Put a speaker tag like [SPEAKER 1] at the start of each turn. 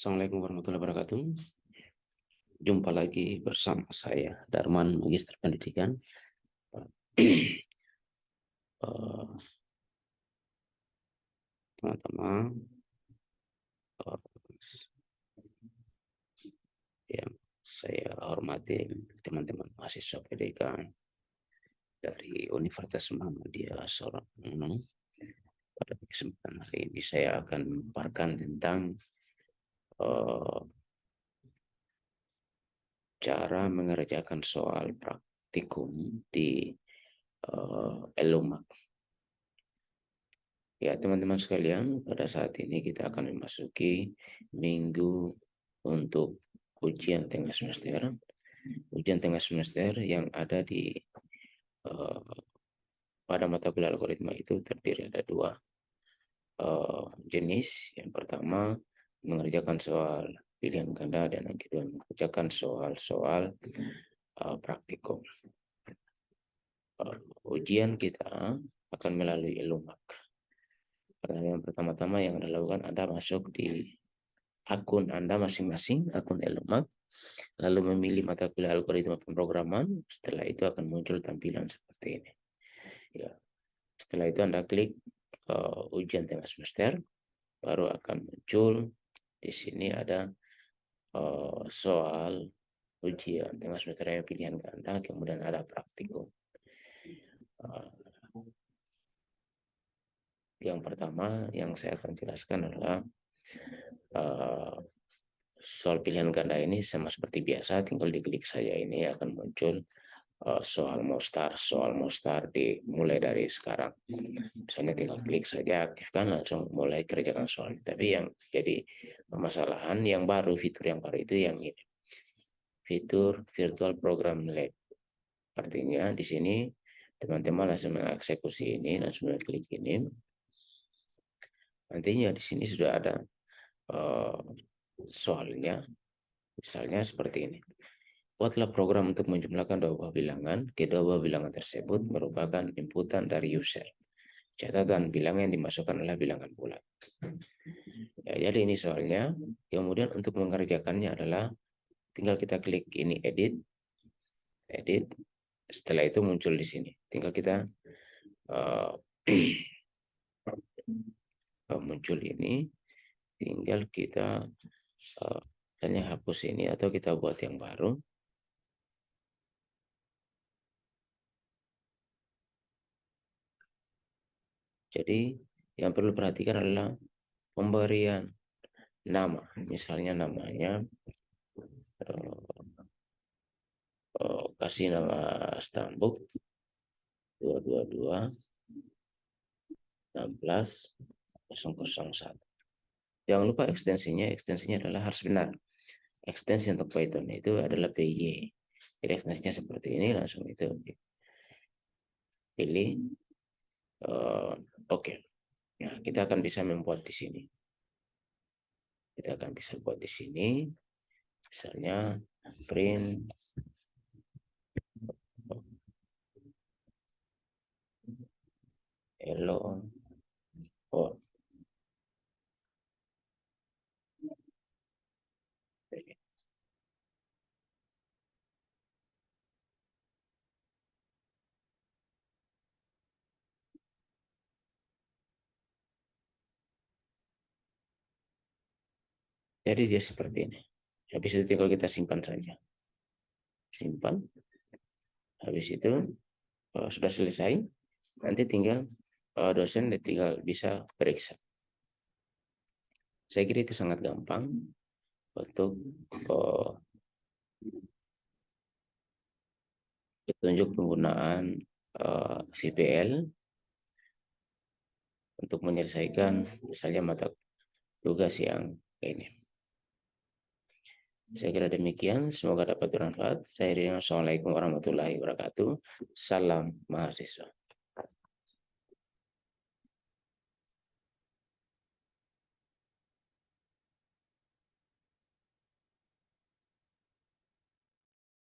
[SPEAKER 1] Assalamualaikum warahmatullahi wabarakatuh. Jumpa lagi bersama saya, Darman, Magister Pendidikan. Eh, teman-teman, yang saya hormati, teman-teman mahasiswa pendidikan dari Universitas Muhammadiyah Sorong. Pada kesempatan hari ini saya akan memaparkan tentang uh, cara mengerjakan soal praktikum di uh, Elumak. Ya, teman-teman sekalian, pada saat ini kita akan memasuki minggu untuk ujian tengah semester. Ujian tengah semester yang ada di uh, pada mata kuliah algoritma itu terdiri ada dua uh, jenis. Yang pertama mengerjakan soal pilihan ganda dan yang kedua mengerjakan soal-soal uh, praktikum. Uh, ujian kita akan melalui Elumak. Pertanyaan pertama-tama yang Anda lakukan, Anda masuk di akun Anda masing-masing, akun Elomak, lalu memilih mata kuliah algoritma pemrograman, setelah itu akan muncul tampilan seperti ini. Ya. Setelah itu Anda klik uh, ujian tengah semester, baru akan muncul di sini ada uh, soal ujian tengah semester pilihan ganda, kemudian ada praktikum. Uh, yang pertama yang saya akan jelaskan adalah uh, soal pilihan ganda ini sama seperti biasa, tinggal diklik saja ini akan muncul soal mostar, soal mostar dimulai dari sekarang. Misalnya tinggal klik saja, aktifkan langsung mulai kerjakan soal. Tapi yang jadi permasalahan yang baru, fitur yang baru itu yang ini. Fitur Virtual Program Lab. Artinya di sini teman-teman langsung mengeksekusi ini, langsung klik ini Nantinya di sini sudah ada uh, soalnya, misalnya seperti ini. Buatlah program untuk menjumlahkan dua buah bilangan. Kedua buah bilangan tersebut merupakan inputan dari user. Catatan bilangan yang dimasukkan adalah bilangan bulat. Ya, jadi ini soalnya. Kemudian untuk mengerjakannya adalah tinggal kita klik ini edit, edit. Setelah itu muncul di sini. Tinggal kita uh, muncul ini tinggal kita uh, hanya hapus ini atau kita buat yang baru jadi yang perlu perhatikan adalah pemberian nama misalnya namanya uh, uh, kasih nama stambuk 222 16 001. Jangan lupa ekstensinya, ekstensinya adalah harus benar. Ekstensi untuk Python itu adalah PY. Jadi ekstensinya seperti ini, langsung itu pilih. Uh, Oke. Okay. Ya, kita akan bisa membuat di sini. Kita akan bisa buat di sini. Misalnya print Jadi dia seperti ini. Habis itu tinggal kita simpan saja. Simpan. Habis itu kalau sudah selesai, nanti tinggal uh, dosen tinggal bisa periksa. Saya kira itu sangat gampang untuk uh, petunjuk penggunaan VPL untuk menyelesaikan misalnya mata tugas yang ini. Saya kira demikian. Semoga dapat bermanfaat. Saya Rino. Assalamualaikum warahmatullahi wabarakatuh. Salam mahasiswa.